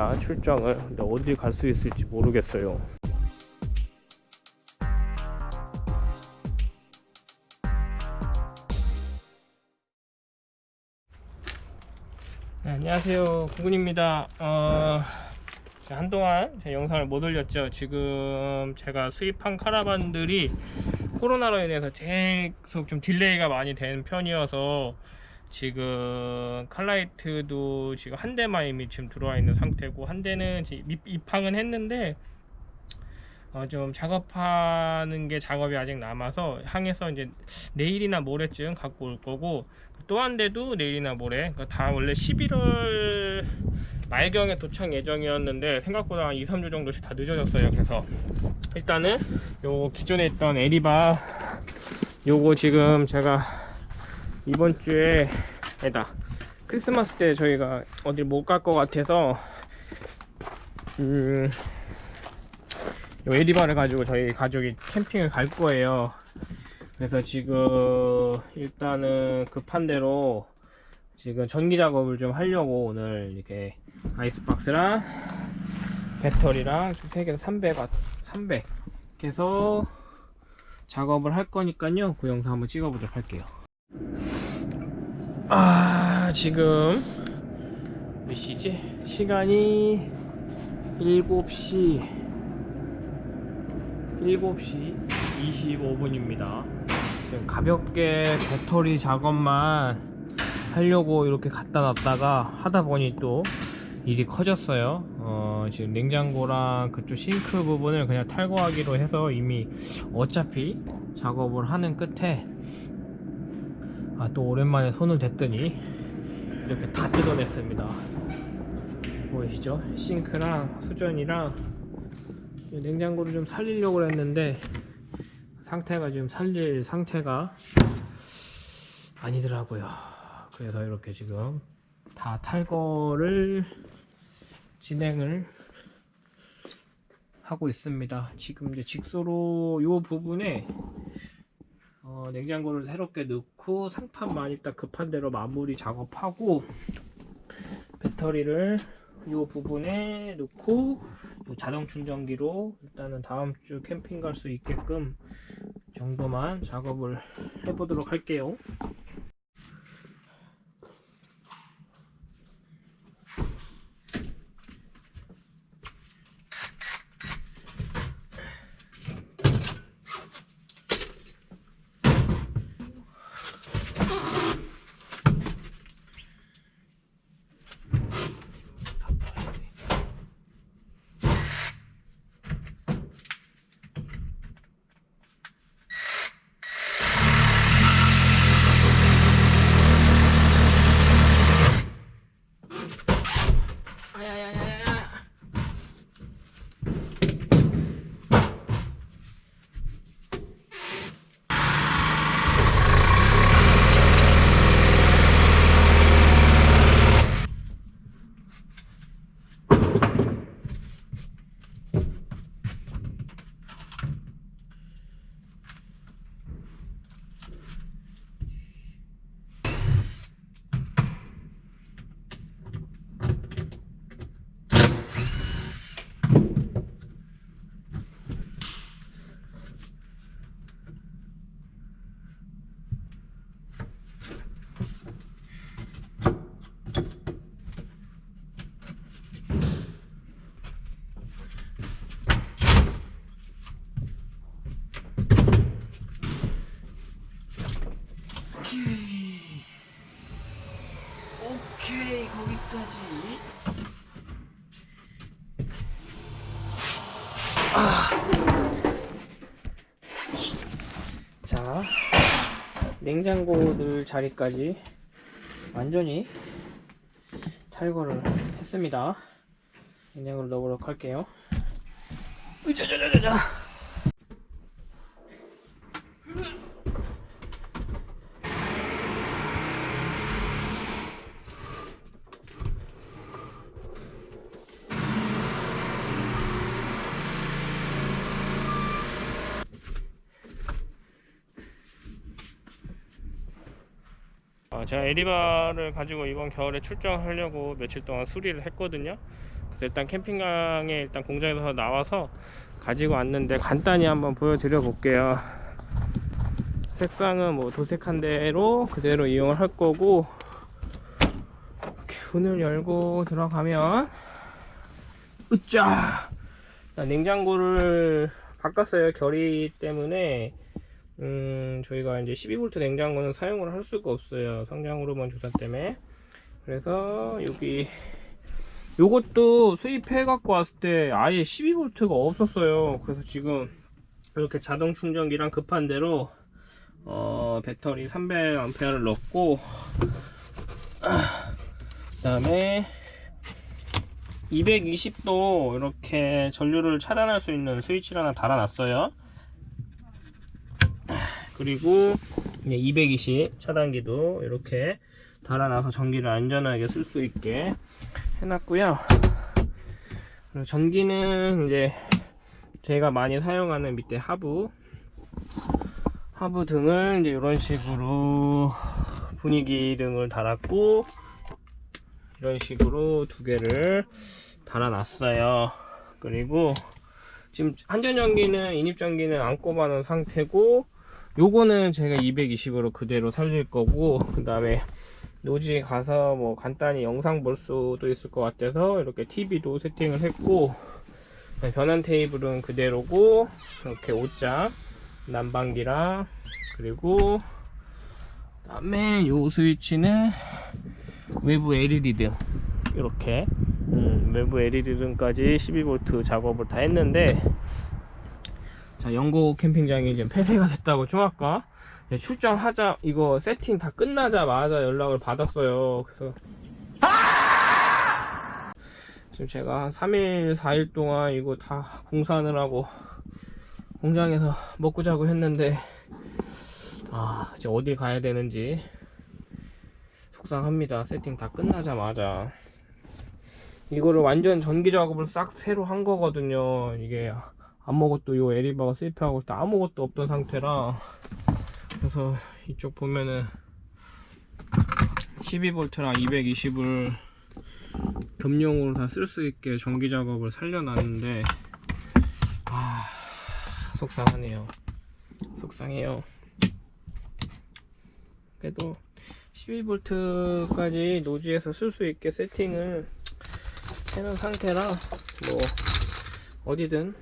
왔습니다 출장을 근데 어디 갈 수 있을지 모르겠어요. 네, 안녕하세요. 구근입니다. 어, 한동안 제 영상을 못 올렸죠. 지금 제가 수입한 카라반들이 코로나로 인해서 계속 좀 delay가 많이 된 편이어서 지금 칼라이트도 지금 한 대만 이미 지금 들어와 있는 상태고 한 대는 입항은 했는데 어, 좀 작업하는 게 작업이 아직 남아서 항해서 이제 내일이나 모레쯤 갖고 올 거고 또 한 대도 내일이나 모레. 그러니까 다 원래 11월 말경에 도착 예정이었는데 생각보다 한 2, 3주 정도씩 다 늦어졌어요. 그래서 일단은 요 기존에 있던 에리바 요거 지금 제가 이번 주에 에다 크리스마스 때 저희가 어딜 못 갈 것 같아서 음, 요 에리바를 가지고 저희 가족이 캠핑을 갈 거예요. 그래서 지금 일단은 급한 대로 지금 전기 작업을 좀 하려고 오늘 이렇게 아이스박스랑 배터리랑 세 개에서 300, 300 해서 작업을 할 거니까요. 그 영상 한번 찍어보도록 할게요. 아 지금 몇 시지? 시간이 7시 7시 25분입니다 지금 가볍게 배터리 작업만 하려고 이렇게 갖다 놨다가 하다 보니 또 일이 커졌어요 어, 지금 냉장고랑 그쪽 싱크 부분을 그냥 탈거하기로 해서 이미 어차피 작업을 하는 끝에 아, 또 오랜만에 손을 댔더니 이렇게 다 뜯어냈습니다. 보이시죠? 싱크랑 수전이랑 이 냉장고를 좀 살리려고 했는데 상태가 지금 살릴 상태가 아니더라고요. 그래서 이렇게 지금 다 탈거를 진행을 하고 있습니다. 지금 이제 직소로 이 부분에 어, 냉장고를 새롭게 넣고 상판만 일단 급한 대로 마무리 작업하고 배터리를 이 부분에 넣고 요 자동 충전기로 일단은 다음 주 캠핑 갈 수 있게끔 정도만 작업을 해보도록 할게요. 아야야야야. 오케이. 오케이, 거기까지. 아. 자, 냉장고 넣을 자리까지 완전히 탈거를 했습니다. 냉장고를 넣어보도록 할게요. 으자자자자자. 어, 제가 에리바를 가지고 이번 겨울에 출장하려고 며칠 동안 수리를 했거든요. 그래서 일단 캠핑장에 일단 공장에서 나와서 가지고 왔는데 간단히 한번 보여드려 볼게요. 색상은 뭐 도색한 대로 그대로 이용을 할 거고 이렇게 문을 열고 들어가면 으짜! 자, 냉장고를 바꿨어요 결의 때문에 음 저희가 이제 12V 냉장고는 사용을 할 수가 없어요. 성장 호르몬 조사 때문에. 그래서 여기 요것도 수입해 갖고 왔을 때 아예 12V가 없었어요. 그래서 지금 이렇게 자동 충전기랑 급한 대로 어, 배터리 300A를 넣고 그 다음에 220도 이렇게 전류를 차단할 수 있는 스위치를 하나 달아놨어요 그리고 220 차단기도 이렇게 달아놔서 전기를 안전하게 쓸 수 있게 해놨고요. 그리고 전기는 이제 제가 많이 사용하는 밑에 하부 하부 등을 이제 이런 식으로 분위기 등을 달았고 이런 식으로 두 개를 달아놨어요. 그리고 지금 한전전기는 인입전기는 안 꼽아놓은 상태고 요거는 제가 220으로 그대로 살릴 거고 그 다음에 노지 가서 뭐 간단히 영상 볼 수도 있을 것 같아서 이렇게 TV도 세팅을 했고 네, 변환 테이블은 그대로고 이렇게 옷장 난방기랑 그리고 그 다음에 요 스위치는 외부 LED 등. 이렇게 음, 외부 LED 등까지 12V 작업을 다 했는데 자 영국 캠핑장이 지금 폐쇄가 됐다고 좀 아까 네, 출장하자. 이거 세팅 다 끝나자마자 연락을 받았어요. 그래서 지금 제가 한 3일 4일 동안 이거 다 공사하느라고 공장에서 먹고 자고 했는데 아 이제 어딜 가야 되는지 속상합니다. 세팅 다 끝나자마자. 이거를 완전 전기 작업을 싹 새로 한 거거든요. 이게 아무것도 요 에리바가 세입하고 또 아무것도 없던 상태라. 그래서 이쪽 보면은 12V랑 220을 겸용으로 다 쓸 수 있게 전기 작업을 살려놨는데 아 속상하네요. 속상해요. 그래도 12V까지 노지에서 쓸 수 있게 세팅을 해놓은 상태라 뭐 어디든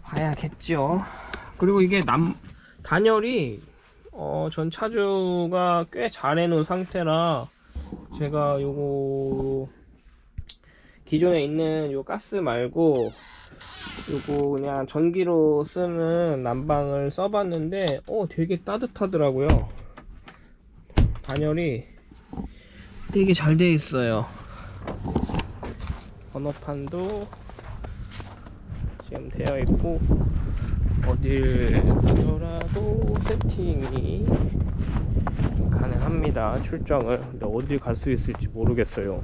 가봐야겠죠. 그리고 이게 남 단열이 어, 전 차주가 꽤 잘 해놓은 상태라 제가 요거 기존에 있는 요 가스 말고 요거 그냥 전기로 쓰는 난방을 써봤는데 어 되게 따뜻하더라고요. 단열이 되게 잘 돼 있어요. 번호판도 지금 되어 있고 어딜 가더라도 세팅이 가능합니다. 출장을. 근데 어딜 갈 수 있을지 모르겠어요